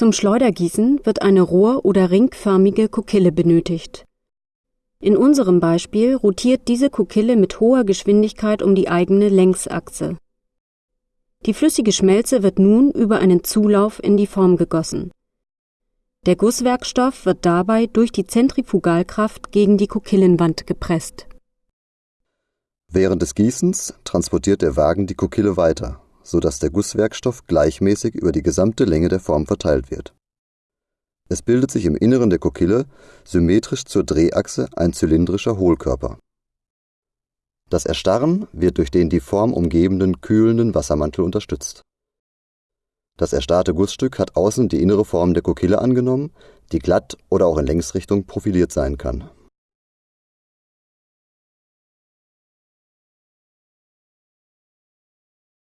Zum Schleudergießen wird eine rohr- oder ringförmige Kokille benötigt. In unserem Beispiel rotiert diese Kokille mit hoher Geschwindigkeit um die eigene Längsachse. Die flüssige Schmelze wird nun über einen Zulauf in die Form gegossen. Der Gusswerkstoff wird dabei durch die Zentrifugalkraft gegen die Kokillenwand gepresst. Während des Gießens transportiert der Wagen die Kokille weiter, so dass der Gusswerkstoff gleichmäßig über die gesamte Länge der Form verteilt wird. Es bildet sich im Inneren der Kokille symmetrisch zur Drehachse ein zylindrischer Hohlkörper. Das Erstarren wird durch den die Form umgebenden kühlenden Wassermantel unterstützt. Das erstarrte Gussstück hat außen die innere Form der Kokille angenommen, die glatt oder auch in Längsrichtung profiliert sein kann